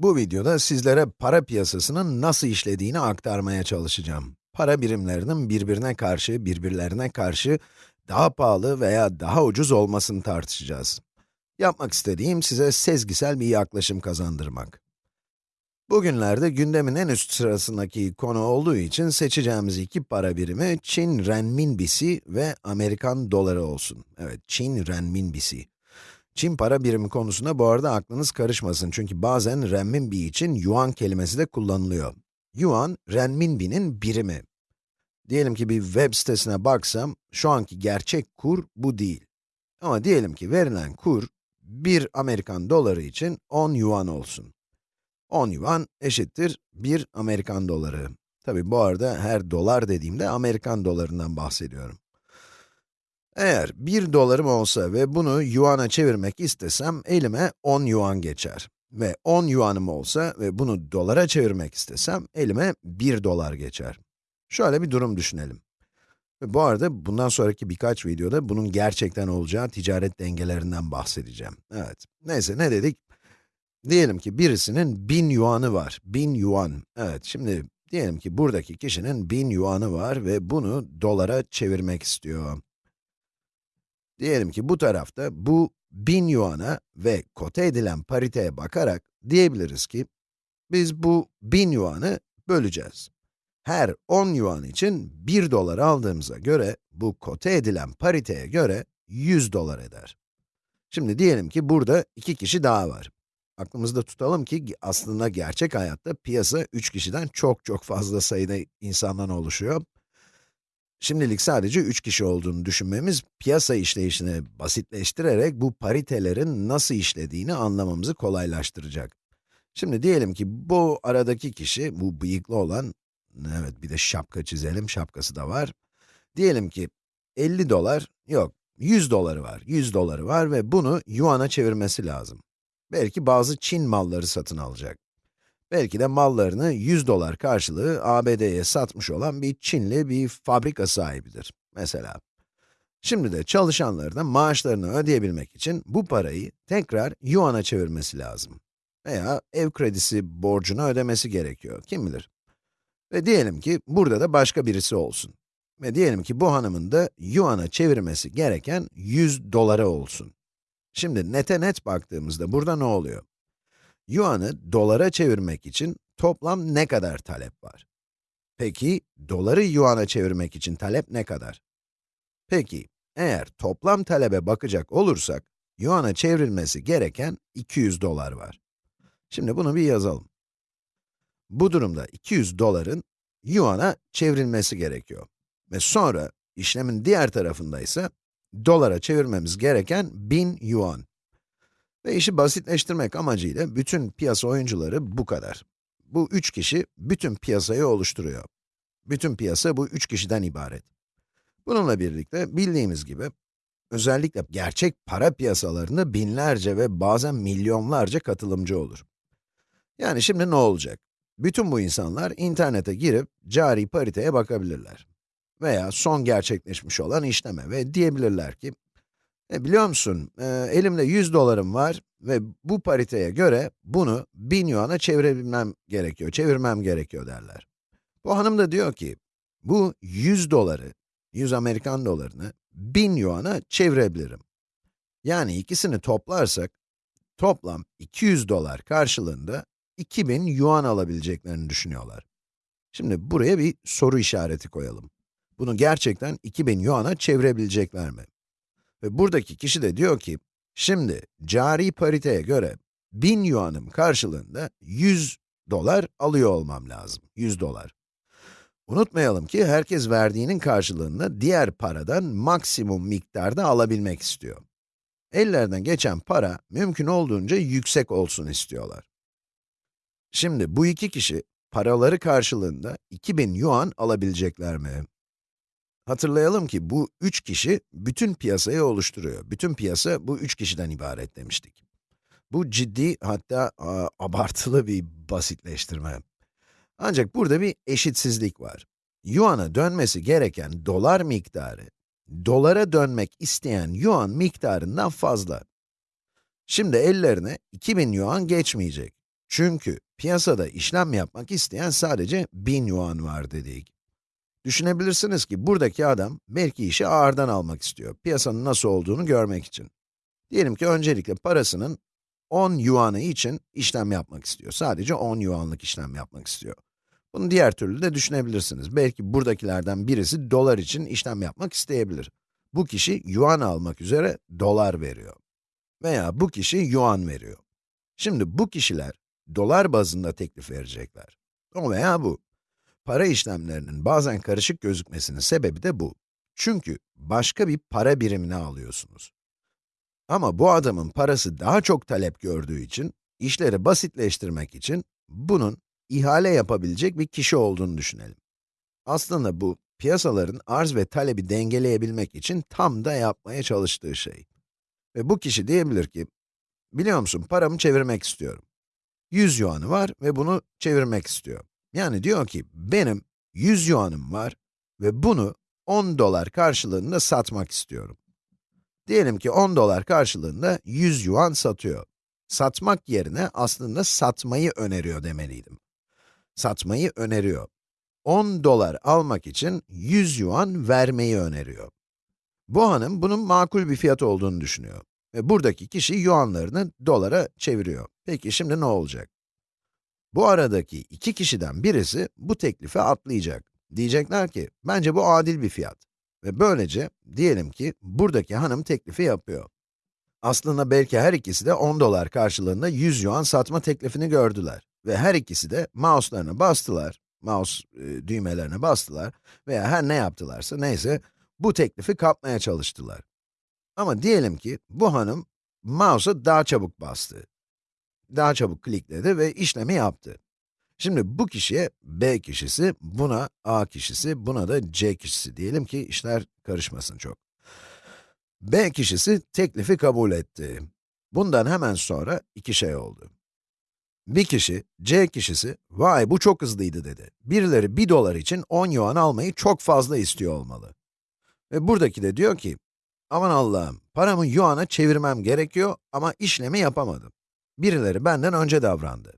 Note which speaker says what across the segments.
Speaker 1: Bu videoda sizlere para piyasasının nasıl işlediğini aktarmaya çalışacağım. Para birimlerinin birbirine karşı, birbirlerine karşı daha pahalı veya daha ucuz olmasını tartışacağız. Yapmak istediğim size sezgisel bir yaklaşım kazandırmak. Bugünlerde gündemin en üst sırasındaki konu olduğu için seçeceğimiz iki para birimi Çin renminbisi ve Amerikan doları olsun. Evet, Çin renminbisi. Çin para birimi konusunda bu arada aklınız karışmasın çünkü bazen renminbi için yuan kelimesi de kullanılıyor. Yuan, renminbinin birimi. Diyelim ki bir web sitesine baksam, şu anki gerçek kur bu değil. Ama diyelim ki verilen kur, 1 Amerikan doları için 10 yuan olsun. 10 yuan eşittir 1 Amerikan doları. Tabi bu arada her dolar dediğimde Amerikan dolarından bahsediyorum. Eğer 1 dolarım olsa ve bunu yuana çevirmek istesem, elime 10 yuan geçer. Ve 10 yuanım olsa ve bunu dolara çevirmek istesem, elime 1 dolar geçer. Şöyle bir durum düşünelim. Bu arada bundan sonraki birkaç videoda bunun gerçekten olacağı ticaret dengelerinden bahsedeceğim. Evet, neyse ne dedik? Diyelim ki birisinin 1000 yuanı var, 1000 yuan. Evet, şimdi diyelim ki buradaki kişinin 1000 yuanı var ve bunu dolara çevirmek istiyor. Diyelim ki bu tarafta bu 1000 yuana ve kote edilen pariteye bakarak diyebiliriz ki, biz bu 1000 yuanı böleceğiz. Her 10 yuan için 1 dolar aldığımıza göre, bu kote edilen pariteye göre 100 dolar eder. Şimdi diyelim ki burada iki kişi daha var. Aklımızda tutalım ki aslında gerçek hayatta piyasa 3 kişiden çok çok fazla sayıda insandan oluşuyor. Şimdilik sadece 3 kişi olduğunu düşünmemiz, piyasa işleyişini basitleştirerek bu paritelerin nasıl işlediğini anlamamızı kolaylaştıracak. Şimdi diyelim ki bu aradaki kişi, bu bıyıklı olan, evet bir de şapka çizelim, şapkası da var. Diyelim ki 50 dolar, yok 100 doları var, 100 doları var ve bunu yuana çevirmesi lazım. Belki bazı Çin malları satın alacak. Belki de mallarını 100 dolar karşılığı ABD'ye satmış olan bir Çinli bir fabrika sahibidir, mesela. Şimdi de çalışanlarına maaşlarını ödeyebilmek için bu parayı tekrar yuana çevirmesi lazım. Veya ev kredisi borcunu ödemesi gerekiyor, kim bilir. Ve diyelim ki burada da başka birisi olsun. Ve diyelim ki bu hanımın da yuana çevirmesi gereken 100 dolara olsun. Şimdi nete net baktığımızda burada ne oluyor? Yuan'ı dolara çevirmek için toplam ne kadar talep var? Peki, doları yuana çevirmek için talep ne kadar? Peki, eğer toplam talebe bakacak olursak, yuana çevrilmesi gereken 200 dolar var. Şimdi bunu bir yazalım. Bu durumda 200 doların yuana çevrilmesi gerekiyor. Ve sonra, işlemin diğer tarafında ise, dolara çevirmemiz gereken 1000 yuan. Ve işi basitleştirmek amacıyla bütün piyasa oyuncuları bu kadar. Bu üç kişi bütün piyasayı oluşturuyor. Bütün piyasa bu üç kişiden ibaret. Bununla birlikte bildiğimiz gibi, özellikle gerçek para piyasalarında binlerce ve bazen milyonlarca katılımcı olur. Yani şimdi ne olacak? Bütün bu insanlar internete girip cari pariteye bakabilirler. Veya son gerçekleşmiş olan işleme ve diyebilirler ki, e, biliyor musun, e, elimde 100 dolarım var ve bu pariteye göre bunu 1000 yuana çevirebilmem gerekiyor, çevirmem gerekiyor derler. Bu hanım da diyor ki, bu 100 doları, 100 Amerikan dolarını 1000 yuana çevirebilirim. Yani ikisini toplarsak, toplam 200 dolar karşılığında 2000 yuan alabileceklerini düşünüyorlar. Şimdi buraya bir soru işareti koyalım. Bunu gerçekten 2000 yuana çevirebilecekler mi? Ve buradaki kişi de diyor ki, şimdi cari pariteye göre 1000 yuanım karşılığında 100 dolar alıyor olmam lazım, 100 dolar. Unutmayalım ki herkes verdiğinin karşılığında diğer paradan maksimum miktarda alabilmek istiyor. Ellerden geçen para mümkün olduğunca yüksek olsun istiyorlar. Şimdi bu iki kişi paraları karşılığında 2000 yuan alabilecekler mi? Hatırlayalım ki bu üç kişi bütün piyasayı oluşturuyor. Bütün piyasa bu üç kişiden ibaret demiştik. Bu ciddi hatta a, abartılı bir basitleştirme. Ancak burada bir eşitsizlik var. Yuan'a dönmesi gereken dolar miktarı, dolara dönmek isteyen yuan miktarından fazla. Şimdi ellerine 2000 yuan geçmeyecek. Çünkü piyasada işlem yapmak isteyen sadece 1000 yuan var dedik. Düşünebilirsiniz ki buradaki adam belki işi ağırdan almak istiyor, piyasanın nasıl olduğunu görmek için. Diyelim ki öncelikle parasının 10 yuanı için işlem yapmak istiyor. Sadece 10 yuanlık işlem yapmak istiyor. Bunu diğer türlü de düşünebilirsiniz. Belki buradakilerden birisi dolar için işlem yapmak isteyebilir. Bu kişi yuan almak üzere dolar veriyor. Veya bu kişi yuan veriyor. Şimdi bu kişiler dolar bazında teklif verecekler. O veya bu. Para işlemlerinin bazen karışık gözükmesinin sebebi de bu. Çünkü başka bir para birimini alıyorsunuz. Ama bu adamın parası daha çok talep gördüğü için, işleri basitleştirmek için bunun ihale yapabilecek bir kişi olduğunu düşünelim. Aslında bu, piyasaların arz ve talebi dengeleyebilmek için tam da yapmaya çalıştığı şey. Ve bu kişi diyebilir ki, biliyor musun paramı çevirmek istiyorum. 100 yuanı var ve bunu çevirmek istiyor. Yani diyor ki, benim 100 yuanım var ve bunu 10 dolar karşılığında satmak istiyorum. Diyelim ki 10 dolar karşılığında 100 yuan satıyor. Satmak yerine aslında satmayı öneriyor demeliydim. Satmayı öneriyor. 10 dolar almak için 100 yuan vermeyi öneriyor. Bu hanım bunun makul bir fiyat olduğunu düşünüyor. Ve buradaki kişi yuanlarını dolara çeviriyor. Peki şimdi ne olacak? Bu aradaki iki kişiden birisi bu teklife atlayacak. Diyecekler ki, bence bu adil bir fiyat. Ve böylece, diyelim ki, buradaki hanım teklifi yapıyor. Aslında belki her ikisi de 10 dolar karşılığında 100 yuan satma teklifini gördüler. Ve her ikisi de mouse'larına bastılar, mouse e, düğmelerine bastılar veya her ne yaptılarsa neyse, bu teklifi kapmaya çalıştılar. Ama diyelim ki, bu hanım mouse'a daha çabuk bastı. Daha çabuk klikledi ve işlemi yaptı. Şimdi bu kişiye B kişisi, buna A kişisi, buna da C kişisi diyelim ki işler karışmasın çok. B kişisi teklifi kabul etti. Bundan hemen sonra iki şey oldu. Bir kişi, C kişisi, vay bu çok hızlıydı dedi. Birileri 1 dolar için 10 yuan almayı çok fazla istiyor olmalı. Ve buradaki de diyor ki, aman Allah'ım, paramı yuana çevirmem gerekiyor ama işlemi yapamadım. Birileri benden önce davrandı.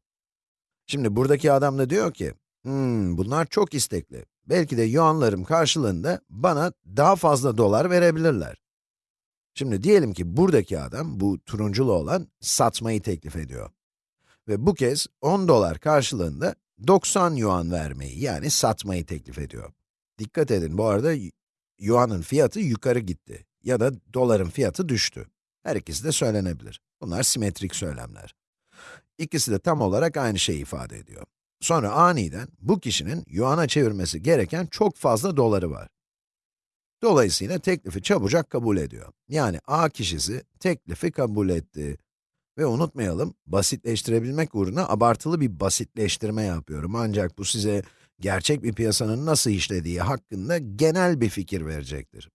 Speaker 1: Şimdi buradaki adam da diyor ki, hmm, bunlar çok istekli. Belki de yuanlarım karşılığında bana daha fazla dolar verebilirler. Şimdi diyelim ki buradaki adam, bu turunculu olan, satmayı teklif ediyor. Ve bu kez 10 dolar karşılığında 90 yuan vermeyi, yani satmayı teklif ediyor. Dikkat edin, bu arada yuanın fiyatı yukarı gitti ya da doların fiyatı düştü. Her ikisi de söylenebilir. Bunlar simetrik söylemler. İkisi de tam olarak aynı şeyi ifade ediyor. Sonra aniden bu kişinin yuana çevirmesi gereken çok fazla doları var. Dolayısıyla teklifi çabucak kabul ediyor. Yani A kişisi teklifi kabul etti. Ve unutmayalım, basitleştirebilmek uğruna abartılı bir basitleştirme yapıyorum. Ancak bu size gerçek bir piyasanın nasıl işlediği hakkında genel bir fikir verecektir.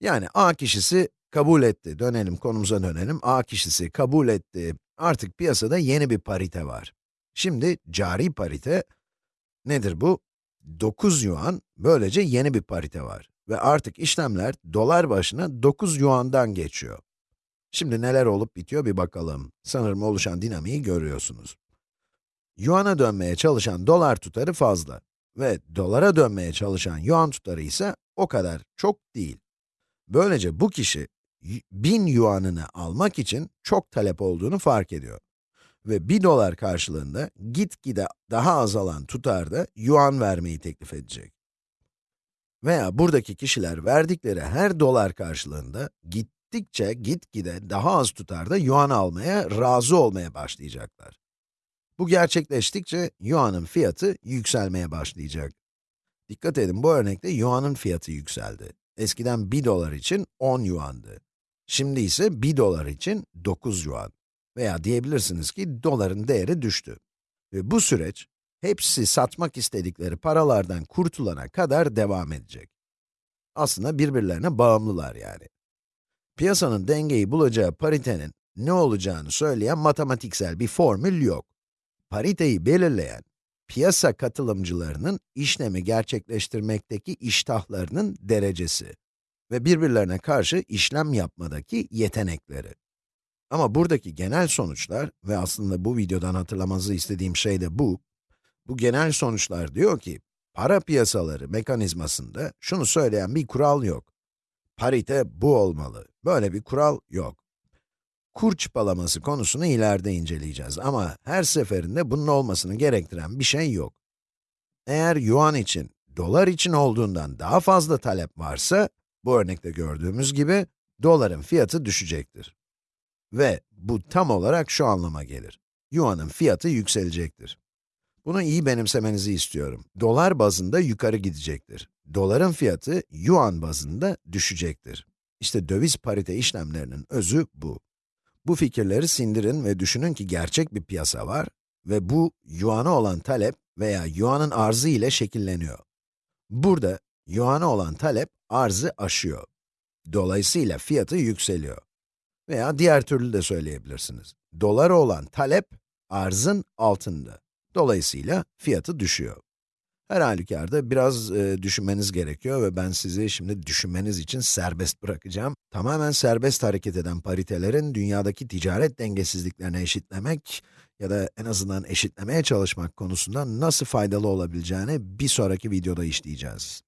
Speaker 1: Yani A kişisi kabul etti. Dönelim, konumuza dönelim. A kişisi kabul etti. Artık piyasada yeni bir parite var. Şimdi cari parite nedir bu? 9 yuan, böylece yeni bir parite var. Ve artık işlemler dolar başına 9 yuandan geçiyor. Şimdi neler olup bitiyor bir bakalım. Sanırım oluşan dinamiği görüyorsunuz. Yuan'a dönmeye çalışan dolar tutarı fazla ve dolara dönmeye çalışan yuan tutarı ise o kadar çok değil. Böylece bu kişi 1000 yuanını almak için çok talep olduğunu fark ediyor. Ve 1 dolar karşılığında gitgide daha azalan tutarda yuan vermeyi teklif edecek. Veya buradaki kişiler verdikleri her dolar karşılığında gittikçe gitgide daha az tutarda yuan almaya razı olmaya başlayacaklar. Bu gerçekleştikçe yuanın fiyatı yükselmeye başlayacak. Dikkat edin bu örnekte yuanın fiyatı yükseldi. Eskiden 1 dolar için 10 yuandı. Şimdi ise 1 dolar için 9 yuan. Veya diyebilirsiniz ki doların değeri düştü. Ve bu süreç, hepsi satmak istedikleri paralardan kurtulana kadar devam edecek. Aslında birbirlerine bağımlılar yani. Piyasanın dengeyi bulacağı paritenin ne olacağını söyleyen matematiksel bir formül yok. Pariteyi belirleyen, piyasa katılımcılarının işlemi gerçekleştirmekteki iştahlarının derecesi ve birbirlerine karşı işlem yapmadaki yetenekleri. Ama buradaki genel sonuçlar ve aslında bu videodan hatırlamanızı istediğim şey de bu. Bu genel sonuçlar diyor ki, para piyasaları mekanizmasında şunu söyleyen bir kural yok. Parite bu olmalı. Böyle bir kural yok. Kur çıpalaması konusunu ileride inceleyeceğiz ama her seferinde bunun olmasını gerektiren bir şey yok. Eğer yuan için, dolar için olduğundan daha fazla talep varsa, bu örnekte gördüğümüz gibi, doların fiyatı düşecektir. Ve bu tam olarak şu anlama gelir. Yuan'ın fiyatı yükselecektir. Bunu iyi benimsemenizi istiyorum. Dolar bazında yukarı gidecektir. Doların fiyatı yuan bazında düşecektir. İşte döviz parite işlemlerinin özü bu. Bu fikirleri sindirin ve düşünün ki gerçek bir piyasa var ve bu yuan'a olan talep veya yuan'ın arzı ile şekilleniyor. Burada yuan'a olan talep arzı aşıyor. Dolayısıyla fiyatı yükseliyor. Veya diğer türlü de söyleyebilirsiniz. Dolara olan talep arzın altında. Dolayısıyla fiyatı düşüyor. Her halükarda biraz e, düşünmeniz gerekiyor ve ben sizi şimdi düşünmeniz için serbest bırakacağım. Tamamen serbest hareket eden paritelerin dünyadaki ticaret dengesizliklerini eşitlemek ya da en azından eşitlemeye çalışmak konusunda nasıl faydalı olabileceğini bir sonraki videoda işleyeceğiz.